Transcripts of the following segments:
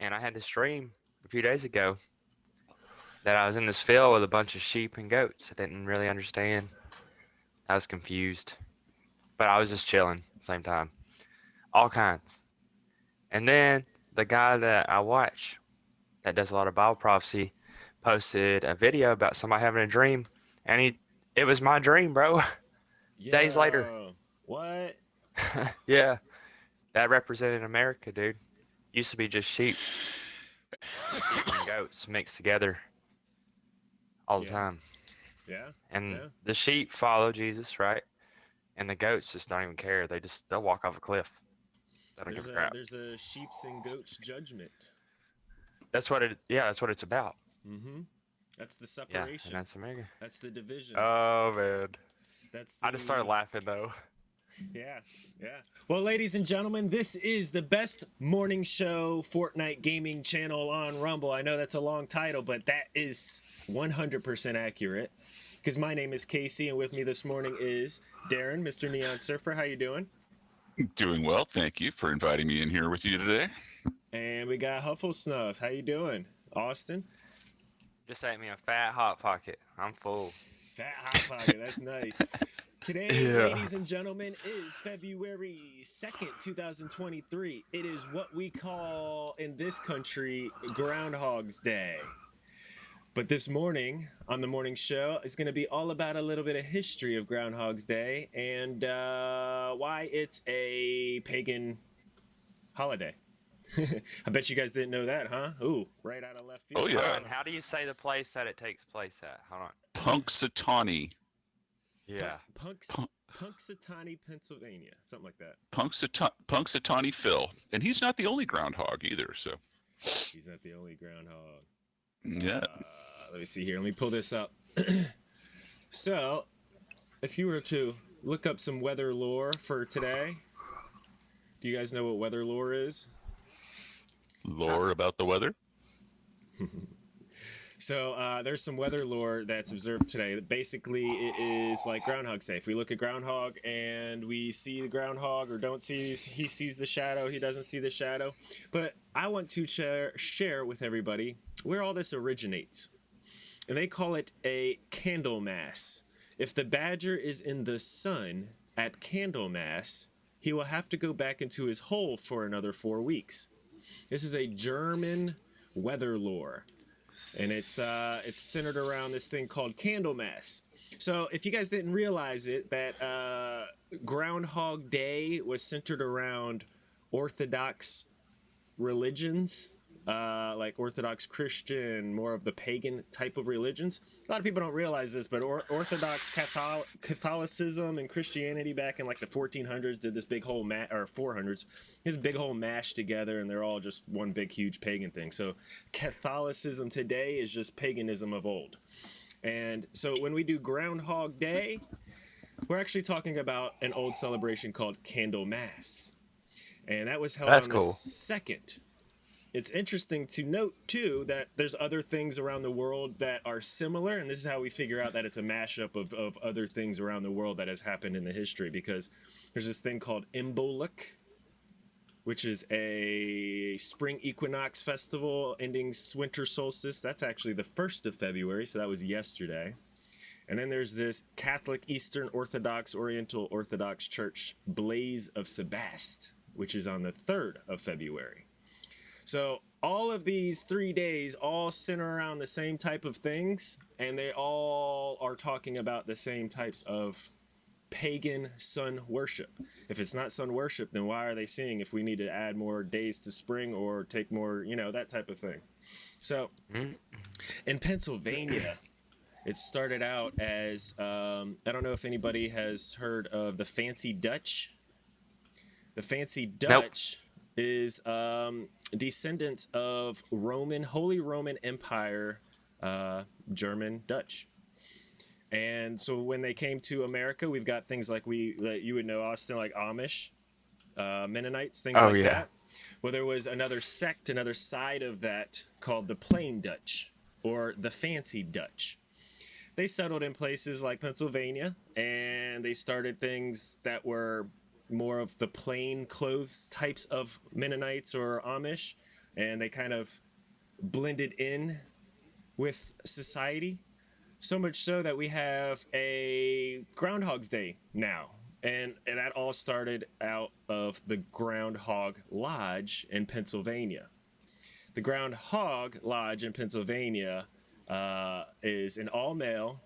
and I had this dream a few days ago that I was in this field with a bunch of sheep and goats. I didn't really understand. I was confused, but I was just chilling at the same time, all kinds. And then the guy that I watch that does a lot of Bible prophecy posted a video about somebody having a dream, and he it was my dream, bro. Days later. What? yeah, that represented America, dude. Used to be just sheep, sheep and goats mixed together all the Yeah. time, Yeah. and Yeah. the sheep follow Jesus, right? And the goats just don't even care. They just they'll walk off a cliff. They don't There's give a a crap. there's a sheep's and goats judgment. That's what it. Yeah, that's what it's about. Mm-hmm. That's the Yeah, separation. and that's America. that's the division. Oh man, that's I just started laughing though. Yeah, yeah. Well, ladies and gentlemen, this is the best morning show Fortnite gaming channel on Rumble. I know that's a long title, but that is 100% accurate. Because my name is Casey, and with me this morning is Darren, Mr. Neon Surfer. How you doing? Doing well, thank you for inviting me in here with you today. And we got Huffle Snuffs. How you doing? Austin? Just ate me a fat hot pocket. I'm full. Fat Hot Pocket. That's nice. Today, Yeah. ladies and gentlemen, is February 2nd, 2023. It is what we call in this country Groundhog's Day. But this morning, on the morning show, is going to be all about a little bit of history of Groundhog's Day and uh, why it's a pagan holiday. I bet you guys didn't know that, huh? Ooh, right out of left field. Oh, yeah. Hold on, How do you say the place that it takes place at? Hold on. Punxsutawney, Yeah. Punks, Pun- Punxsutawney, Pennsylvania, something like that. Punxsuta- Punxsutawney Phil, and he's not the only groundhog either. So, He's not the only groundhog. yeah, Uh, let me see here. Let me pull this up. so, if you were to look up some weather lore for today, do you guys know what weather lore is? Lore about the weather. So uh, there's some weather lore that's observed today. Basically, it is like Groundhog Day. If we look at Groundhog and we see the groundhog or don't see, he sees the shadow, he doesn't see the shadow. But I want to share, share with everybody where all this originates. And they call it a Candlemas. If the badger is in the sun at Candlemas, he will have to go back into his hole for another four weeks. This is a German weather lore and it's uh, it's centered around this thing called Candlemas. So if you guys didn't realize it, that uh, Groundhog Day was centered around Orthodox religions, uh, like Orthodox Christian, more of the pagan type of religions. A lot of people don't realize this, but or- Orthodox Cathol- Catholicism and Christianity back in like the 1400s did this big whole ma- or 400s, this big whole mash together, and they're all just one big huge pagan thing. So Catholicism today is just paganism of old. And so when we do Groundhog Day, we're actually talking about an old celebration called Candlemas. And that was held That's on the second. It's interesting to note too that there's other things around the world that are similar, and this is how we figure out that it's a mashup of, of other things around the world that has happened in the history because there's this thing called Imbolc, which is a spring equinox festival ending winter solstice. That's actually the 1st of February, so that was yesterday. And then there's this Catholic Eastern Orthodox Oriental Orthodox Church Blaise of Sebast, which is on the 3rd of February. So all of these three days all center around the same type of things, and they all are talking about the same types of pagan sun worship. If it's not sun worship, then why are they saying if we need to add more days to spring or take more, you know, that type of thing? So Mm. in Pennsylvania, it started out as um, I don't know if anybody has heard of the Fancy Dutch. The Fancy Dutch is um, descendants of Roman, Holy Roman Empire, uh, German Dutch. And so when they came to America, we've got things like we that you would know Austin, like Amish, uh, Mennonites, things Oh, like yeah. that. Well, there was another sect, another side of that called the Plain Dutch or the Fancy Dutch. They settled in places like Pennsylvania and they started things that were more of the plain clothes types of Mennonites or Amish. and they kind of blended in with society. So much so that we have a Groundhog's Day now. And that all started out of the Groundhog Lodge in Pennsylvania. The Groundhog Lodge in Pennsylvania uh, is an all male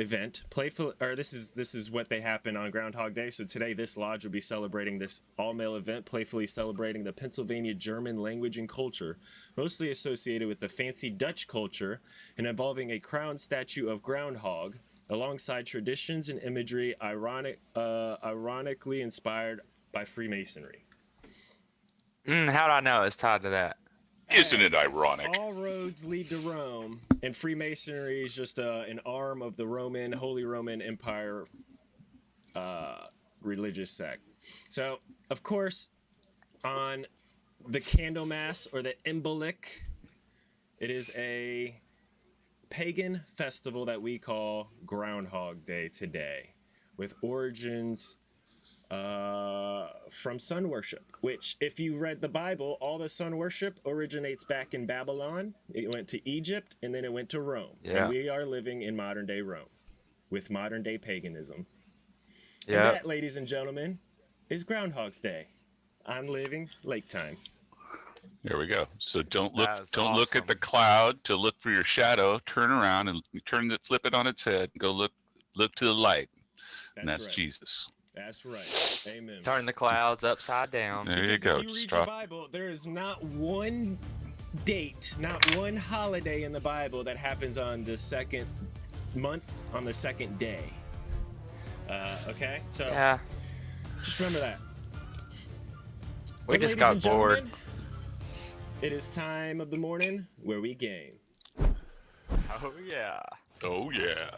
event. Playful or this is this is what they happen on groundhog day. So today this lodge will be celebrating this all-male event playfully celebrating the pennsylvania german language and culture mostly associated with the fancy dutch culture and involving a crown statue of groundhog alongside traditions and imagery ironic uh, ironically inspired by freemasonry. Mm, how do I know it's tied to that? Isn't it ironic? all roads lead to rome and freemasonry is just uh, an arm of the roman holy roman empire uh, religious sect so of course on the candlemas or the Imbolc, it is a pagan festival that we call groundhog day today with origins uh, from sun worship, which, if you read the Bible, all the sun worship originates back in Babylon. It went to Egypt and then it went to Rome. Yeah. And we are living in modern day Rome with modern day paganism. And that, ladies and gentlemen, is Groundhog's Day I'm living lake time. There we go. So don't look don't look at the cloud to look for your shadow. Turn around and turn the flip it on its head. Go look look to the light. That's, and that's right. Jesus. That's right. Amen. Turn the clouds upside down. There you go. If you read Just your. Bible, there is not one date, not one holiday in the Bible that happens on the second month, on the second day. Uh, okay, so Yeah. just remember that. We But just got bored. It is time of the morning where we game. Oh yeah. Oh yeah.